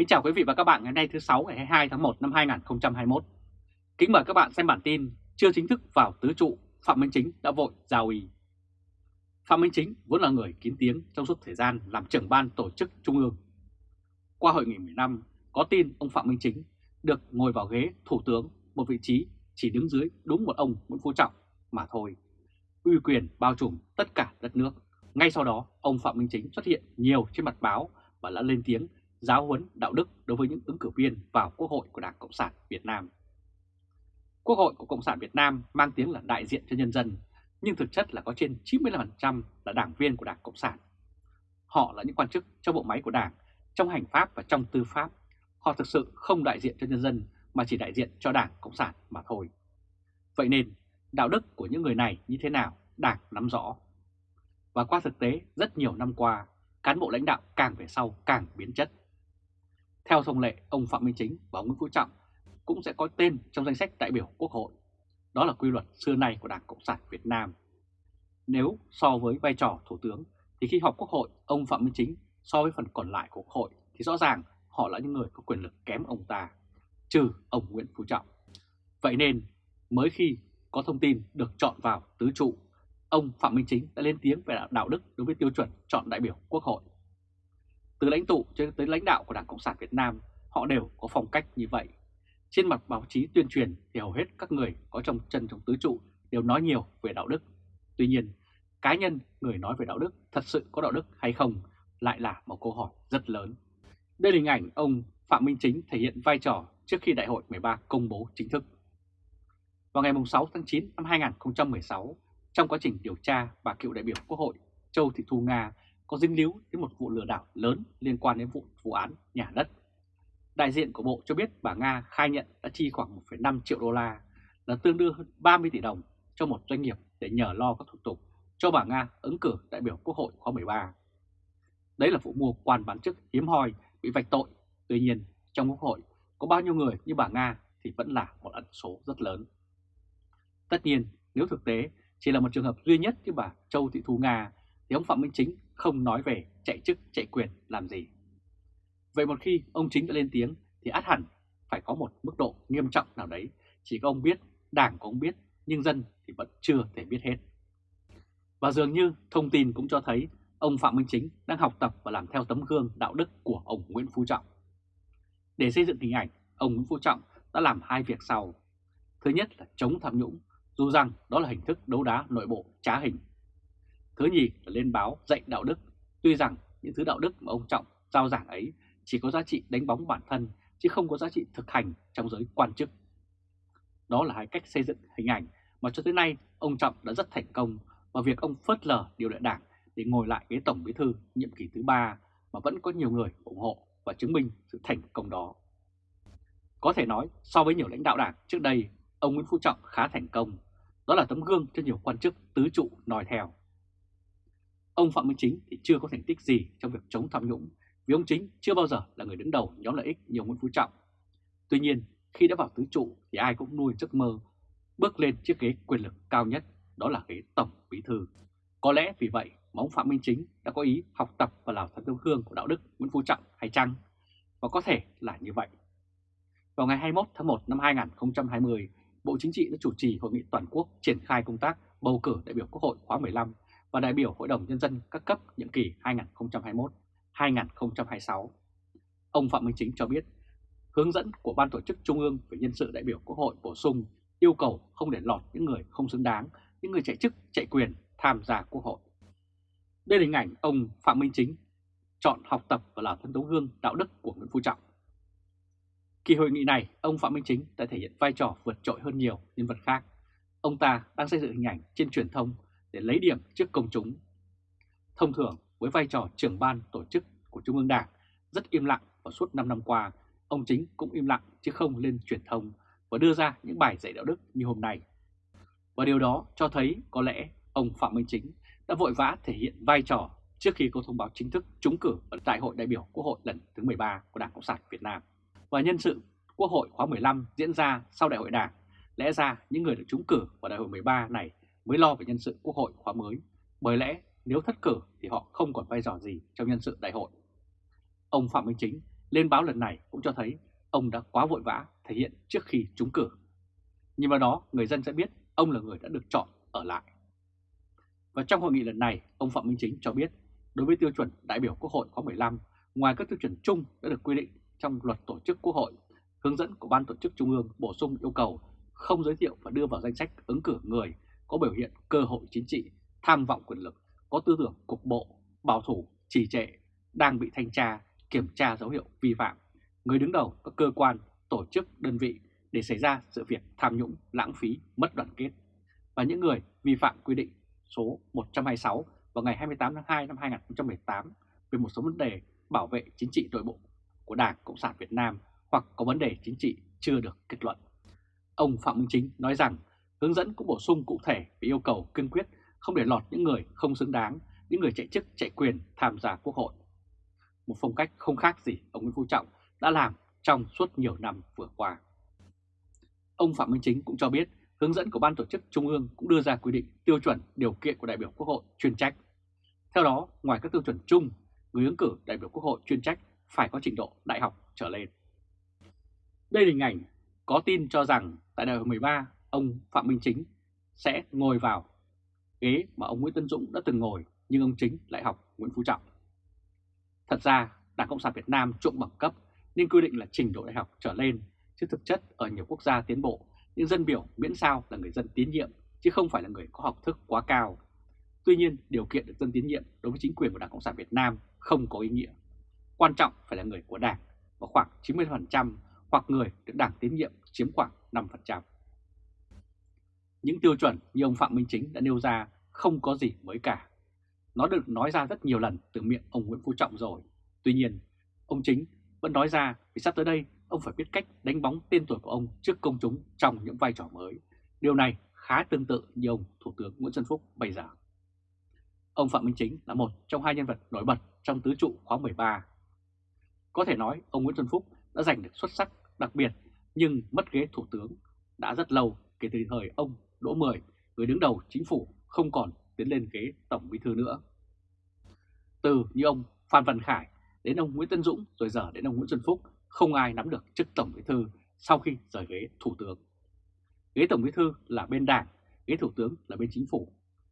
Kính chào quý vị và các bạn ngày nay thứ 6 ngày 22 tháng 1 năm 2021. Kính mời các bạn xem bản tin chưa chính thức vào tứ trụ, Phạm Minh Chính đã vội giao ủy. Phạm Minh Chính vốn là người kín tiếng trong suốt thời gian làm trưởng ban tổ chức trung ương. Qua hội nghị 10 năm, có tin ông Phạm Minh Chính được ngồi vào ghế thủ tướng một vị trí chỉ đứng dưới đúng một ông Nguyễn Phú Trọng mà thôi. Uy quyền bao trùm tất cả đất nước. Ngay sau đó, ông Phạm Minh Chính xuất hiện nhiều trên mặt báo và đã lên tiếng giáo huấn đạo đức đối với những ứng cử viên vào Quốc hội của Đảng Cộng sản Việt Nam. Quốc hội của Cộng sản Việt Nam mang tiếng là đại diện cho nhân dân, nhưng thực chất là có trên 95% là đảng viên của Đảng Cộng sản. Họ là những quan chức trong bộ máy của Đảng, trong hành pháp và trong tư pháp. Họ thực sự không đại diện cho nhân dân mà chỉ đại diện cho Đảng Cộng sản mà thôi. Vậy nên, đạo đức của những người này như thế nào, Đảng nắm rõ. Và qua thực tế, rất nhiều năm qua, cán bộ lãnh đạo càng về sau càng biến chất. Theo thông lệ, ông Phạm Minh Chính và ông Nguyễn Phú Trọng cũng sẽ có tên trong danh sách đại biểu Quốc hội. Đó là quy luật xưa nay của Đảng Cộng sản Việt Nam. Nếu so với vai trò Thủ tướng, thì khi họp Quốc hội, ông Phạm Minh Chính so với phần còn lại của Quốc hội thì rõ ràng họ là những người có quyền lực kém ông ta, trừ ông Nguyễn Phú Trọng. Vậy nên, mới khi có thông tin được chọn vào tứ trụ, ông Phạm Minh Chính đã lên tiếng về đạo đức đối với tiêu chuẩn chọn đại biểu Quốc hội. Từ lãnh tụ cho tới lãnh đạo của Đảng Cộng sản Việt Nam, họ đều có phong cách như vậy. Trên mặt báo chí tuyên truyền thì hầu hết các người có trong chân trong tứ trụ đều nói nhiều về đạo đức. Tuy nhiên, cá nhân người nói về đạo đức thật sự có đạo đức hay không lại là một câu hỏi rất lớn. Đây là hình ảnh ông Phạm Minh Chính thể hiện vai trò trước khi Đại hội 13 công bố chính thức. Vào ngày 6 tháng 9 năm 2016, trong quá trình điều tra bà cựu đại biểu Quốc hội Châu Thị Thu Nga có dính líu đến một vụ lừa đảo lớn liên quan đến vụ vụ án nhà đất. Đại diện của Bộ cho biết bà Nga khai nhận đã chi khoảng 1,5 triệu đô la là tương đương hơn 30 tỷ đồng cho một doanh nghiệp để nhờ lo các thủ tục cho bà Nga ứng cử đại biểu Quốc hội khóa 13. Đấy là vụ mua quan bán chức hiếm hoi bị vạch tội. Tuy nhiên, trong Quốc hội có bao nhiêu người như bà Nga thì vẫn là một ẩn số rất lớn. Tất nhiên, nếu thực tế chỉ là một trường hợp duy nhất như bà Châu Thị Thu Nga thì ông Phạm Minh Chính không nói về chạy chức chạy quyền làm gì. Vậy một khi ông Chính đã lên tiếng thì át hẳn phải có một mức độ nghiêm trọng nào đấy. Chỉ có ông biết, đảng cũng ông biết, nhưng dân thì vẫn chưa thể biết hết. Và dường như thông tin cũng cho thấy ông Phạm Minh Chính đang học tập và làm theo tấm gương đạo đức của ông Nguyễn Phú Trọng. Để xây dựng hình ảnh, ông Nguyễn Phú Trọng đã làm hai việc sau. Thứ nhất là chống tham nhũng, dù rằng đó là hình thức đấu đá nội bộ trá hình. Thứ nhì là lên báo dạy đạo đức, tuy rằng những thứ đạo đức mà ông Trọng giao giảng ấy chỉ có giá trị đánh bóng bản thân chứ không có giá trị thực hành trong giới quan chức. Đó là hai cách xây dựng hình ảnh mà cho tới nay ông Trọng đã rất thành công và việc ông phớt lờ điều lệ đảng để ngồi lại ghế tổng bí thư nhiệm kỳ thứ ba mà vẫn có nhiều người ủng hộ và chứng minh sự thành công đó. Có thể nói so với nhiều lãnh đạo đảng trước đây, ông Nguyễn Phú Trọng khá thành công. Đó là tấm gương cho nhiều quan chức tứ trụ nói theo. Ông Phạm Minh Chính thì chưa có thành tích gì trong việc chống tham nhũng vì ông Chính chưa bao giờ là người đứng đầu nhóm lợi ích như Nguyễn Phú Trọng. Tuy nhiên, khi đã vào tứ trụ thì ai cũng nuôi giấc mơ bước lên chiếc ghế quyền lực cao nhất, đó là ghế tổng bí thư. Có lẽ vì vậy mà ông Phạm Minh Chính đã có ý học tập và làm theo tấm gương của đạo đức Nguyễn Phú Trọng hay chăng? Và có thể là như vậy. Vào ngày 21 tháng 1 năm 2020, Bộ Chính trị đã chủ trì hội nghị toàn quốc triển khai công tác bầu cử đại biểu Quốc hội khóa 15 và đại biểu Hội đồng Nhân dân các cấp nhiệm kỳ 2021-2026. Ông Phạm Minh Chính cho biết, hướng dẫn của Ban Tổ chức Trung ương về nhân sự đại biểu Quốc hội bổ sung yêu cầu không để lọt những người không xứng đáng, những người chạy chức, chạy quyền tham gia Quốc hội. Đây là hình ảnh ông Phạm Minh Chính chọn học tập và làm thân tấu gương đạo đức của Nguyễn Phú Trọng. Kỳ hội nghị này, ông Phạm Minh Chính đã thể hiện vai trò vượt trội hơn nhiều nhân vật khác. Ông ta đang xây dựng hình ảnh trên truyền thông để lấy điểm trước công chúng. Thông thường, với vai trò trưởng ban tổ chức của Trung ương Đảng rất im lặng và suốt 5 năm qua, ông Chính cũng im lặng chứ không lên truyền thông và đưa ra những bài dạy đạo đức như hôm nay. Và điều đó cho thấy có lẽ ông Phạm Minh Chính đã vội vã thể hiện vai trò trước khi có thông báo chính thức trúng cử ở Đại hội đại biểu Quốc hội lần thứ 13 của Đảng Cộng sản Việt Nam. Và nhân sự Quốc hội khóa 15 diễn ra sau Đại hội Đảng, lẽ ra những người được trúng cử vào Đại hội 13 này mới lo về nhân sự Quốc hội khóa mới, bởi lẽ nếu thất cử thì họ không còn vai trò gì trong nhân sự đại hội. Ông Phạm Minh Chính lên báo lần này cũng cho thấy ông đã quá vội vã thể hiện trước khi trúng cử. Nhưng vào đó người dân sẽ biết ông là người đã được chọn ở lại. Và trong hội nghị lần này, ông Phạm Minh Chính cho biết đối với tiêu chuẩn đại biểu Quốc hội khóa 15, ngoài các tiêu chuẩn chung đã được quy định trong luật tổ chức Quốc hội, hướng dẫn của Ban tổ chức Trung ương bổ sung yêu cầu không giới thiệu và đưa vào danh sách ứng cử người có biểu hiện cơ hội chính trị, tham vọng quyền lực, có tư tưởng cục bộ, bảo thủ, trì trệ, đang bị thanh tra, kiểm tra dấu hiệu vi phạm, người đứng đầu các cơ quan, tổ chức, đơn vị để xảy ra sự việc tham nhũng, lãng phí, mất đoàn kết và những người vi phạm quy định số 126 vào ngày 28 tháng 2 năm 2018 về một số vấn đề bảo vệ chính trị nội bộ của Đảng Cộng sản Việt Nam hoặc có vấn đề chính trị chưa được kết luận. Ông Phạm Minh Chính nói rằng hướng dẫn cũng bổ sung cụ thể về yêu cầu kiên quyết không để lọt những người không xứng đáng, những người chạy chức chạy quyền tham gia quốc hội. Một phong cách không khác gì ông Nguyễn Phú Trọng đã làm trong suốt nhiều năm vừa qua. Ông Phạm Minh Chính cũng cho biết hướng dẫn của Ban tổ chức Trung ương cũng đưa ra quy định tiêu chuẩn điều kiện của đại biểu Quốc hội chuyên trách. Theo đó, ngoài các tiêu chuẩn chung, người ứng cử đại biểu Quốc hội chuyên trách phải có trình độ đại học trở lên. Đây là hình ảnh có tin cho rằng tại đại hội 13, ông Phạm Minh Chính sẽ ngồi vào ghế mà ông Nguyễn Tân Dũng đã từng ngồi nhưng ông Chính lại học Nguyễn Phú Trọng. Thật ra, Đảng Cộng sản Việt Nam trộm bằng cấp nên quy định là trình độ đại học trở lên, chứ thực chất ở nhiều quốc gia tiến bộ, những dân biểu miễn sao là người dân tín nhiệm chứ không phải là người có học thức quá cao. Tuy nhiên, điều kiện được dân tín nhiệm đối với chính quyền của Đảng Cộng sản Việt Nam không có ý nghĩa. Quan trọng phải là người của Đảng, và khoảng 90% hoặc người được Đảng tín nhiệm chiếm khoảng 5%. Những tiêu chuẩn như ông Phạm Minh Chính đã nêu ra không có gì mới cả. Nó được nói ra rất nhiều lần từ miệng ông Nguyễn Phú Trọng rồi. Tuy nhiên, ông Chính vẫn nói ra vì sắp tới đây ông phải biết cách đánh bóng tên tuổi của ông trước công chúng trong những vai trò mới. Điều này khá tương tự như ông Thủ tướng Nguyễn Xuân Phúc bây giờ. Ông Phạm Minh Chính là một trong hai nhân vật nổi bật trong tứ trụ khóa 13. Có thể nói ông Nguyễn Xuân Phúc đã giành được xuất sắc đặc biệt nhưng mất ghế thủ tướng đã rất lâu kể từ thời ông Đỗ Mười, người đứng đầu chính phủ không còn tiến lên ghế tổng bí thư nữa. Từ như ông Phan Văn Khải đến ông Nguyễn Tân Dũng rồi giờ đến ông Nguyễn Xuân Phúc không ai nắm được chức tổng bí thư sau khi rời ghế thủ tướng. Ghế tổng bí thư là bên đảng, ghế thủ tướng là bên chính phủ.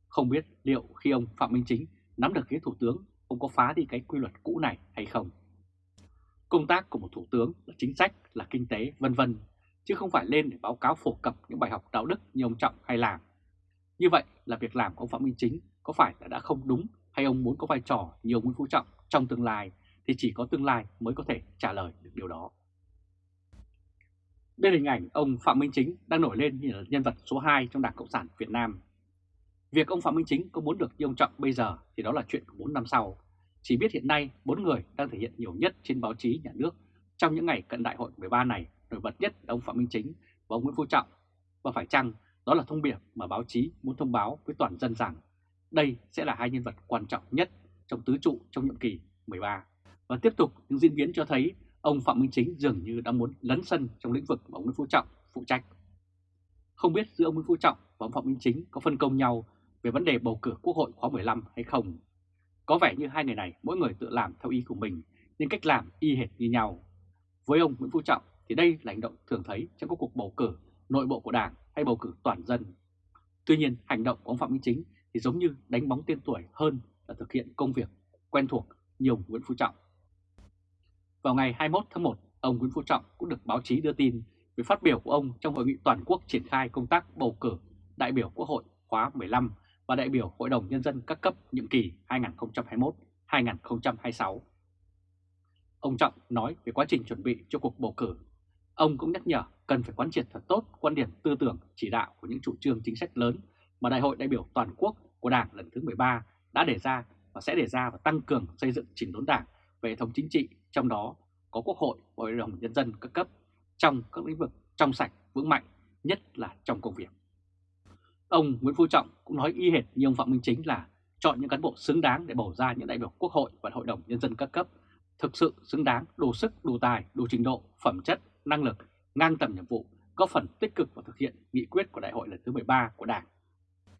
Không biết liệu khi ông Phạm Minh Chính nắm được ghế thủ tướng, ông có phá đi cái quy luật cũ này hay không? Công tác của một thủ tướng là chính sách, là kinh tế, vân vân, chứ không phải lên để báo cáo phổ cập những bài học đạo đức như ông Trọng hay làm. Như vậy là việc làm của ông Phạm Minh Chính có phải là đã không đúng hay ông muốn có vai trò như ông Nguyễn Phú Trọng trong tương lai thì chỉ có tương lai mới có thể trả lời được điều đó. Đây là hình ảnh ông Phạm Minh Chính đang nổi lên như là nhân vật số 2 trong Đảng Cộng sản Việt Nam. Việc ông Phạm Minh Chính có muốn được như ông Trọng bây giờ thì đó là chuyện của 4 năm sau. Chỉ biết hiện nay bốn người đang thể hiện nhiều nhất trên báo chí nhà nước trong những ngày cận đại hội 13 này, nổi bật nhất là ông Phạm Minh Chính và ông Nguyễn Phú Trọng. Và phải chăng đó là thông điệp mà báo chí muốn thông báo với toàn dân rằng đây sẽ là hai nhân vật quan trọng nhất trong tứ trụ trong nhiệm kỳ 13. Và tiếp tục những diễn biến cho thấy ông Phạm Minh Chính dường như đã muốn lấn sân trong lĩnh vực mà ông Nguyễn Phú Trọng phụ trách. Không biết giữa ông Nguyễn Phú Trọng và ông Phạm Minh Chính có phân công nhau về vấn đề bầu cử Quốc hội khóa 15 hay không. Có vẻ như hai người này mỗi người tự làm theo ý của mình, nhưng cách làm y hệt như nhau. Với ông Nguyễn Phú Trọng thì đây là hành động thường thấy trong các cuộc bầu cử nội bộ của Đảng hay bầu cử toàn dân. Tuy nhiên, hành động của ông Phạm Minh Chính thì giống như đánh bóng tên tuổi hơn là thực hiện công việc quen thuộc như ông Nguyễn Phú Trọng. Vào ngày 21 tháng 1, ông Nguyễn Phú Trọng cũng được báo chí đưa tin về phát biểu của ông trong hội nghị toàn quốc triển khai công tác bầu cử đại biểu Quốc hội khóa 15 và đại biểu Hội đồng Nhân dân các cấp nhiệm kỳ 2021-2026. Ông Trọng nói về quá trình chuẩn bị cho cuộc bầu cử. Ông cũng nhắc nhở cần phải quán triệt thật tốt quan điểm tư tưởng chỉ đạo của những chủ trương chính sách lớn mà Đại hội đại biểu toàn quốc của Đảng lần thứ 13 đã đề ra và sẽ đề ra và tăng cường xây dựng chỉnh đốn Đảng về hệ thống chính trị, trong đó có Quốc hội và Hội đồng Nhân dân các cấp trong các lĩnh vực trong sạch, vững mạnh, nhất là trong công việc. Ông Nguyễn Phú Trọng cũng nói y hệt như ông Phạm Minh Chính là chọn những cán bộ xứng đáng để bầu ra những đại biểu Quốc hội và Hội đồng Nhân dân các cấp, thực sự xứng đáng, đủ sức, đủ tài, đủ trình độ, phẩm chất, năng lực, ngang tầm nhiệm vụ, có phần tích cực vào thực hiện nghị quyết của đại hội lần thứ 13 của Đảng.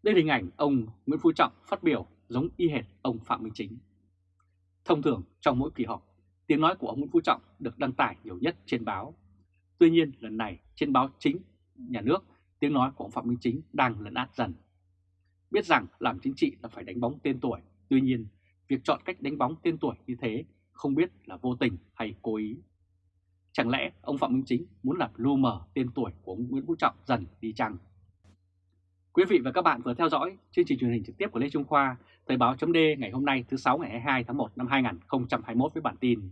Đây là hình ảnh ông Nguyễn Phú Trọng phát biểu giống y hệt ông Phạm Minh Chính. Thông thường trong mỗi kỳ họp tiếng nói của ông Nguyễn Phú Trọng được đăng tải nhiều nhất trên báo. Tuy nhiên lần này trên báo chính nhà nước, tiếng nói của ông Phạm Minh Chính đang lấn át dần. Biết rằng làm chính trị là phải đánh bóng tên tuổi, tuy nhiên việc chọn cách đánh bóng tên tuổi như thế không biết là vô tình hay cố ý. Chẳng lẽ ông Phạm Minh Chính muốn làm lu mờ tên tuổi của ông Nguyễn Phú Trọng dần đi chăng? Quý vị và các bạn vừa theo dõi chương trình truyền hình trực tiếp của Lê Trung Khoa, Thời báo chấm ngày hôm nay thứ 6 ngày 22 tháng 1 năm 2021 với bản tin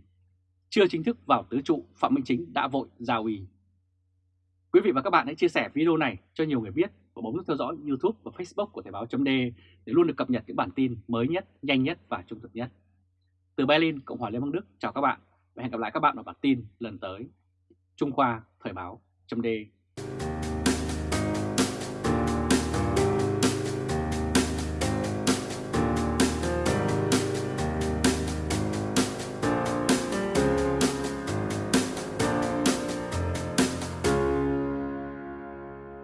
Chưa chính thức vào tứ trụ, Phạm Minh Chính đã vội giao ủy. Quý vị và các bạn hãy chia sẻ video này cho nhiều người biết và bấm nút theo dõi YouTube và Facebook của Thời báo chấm để luôn được cập nhật những bản tin mới nhất, nhanh nhất và trung thực nhất. Từ Berlin, Cộng hòa Liên bang Đức, chào các bạn và hẹn gặp lại các bạn ở bản tin lần tới. Trung Khoa Thời báo.d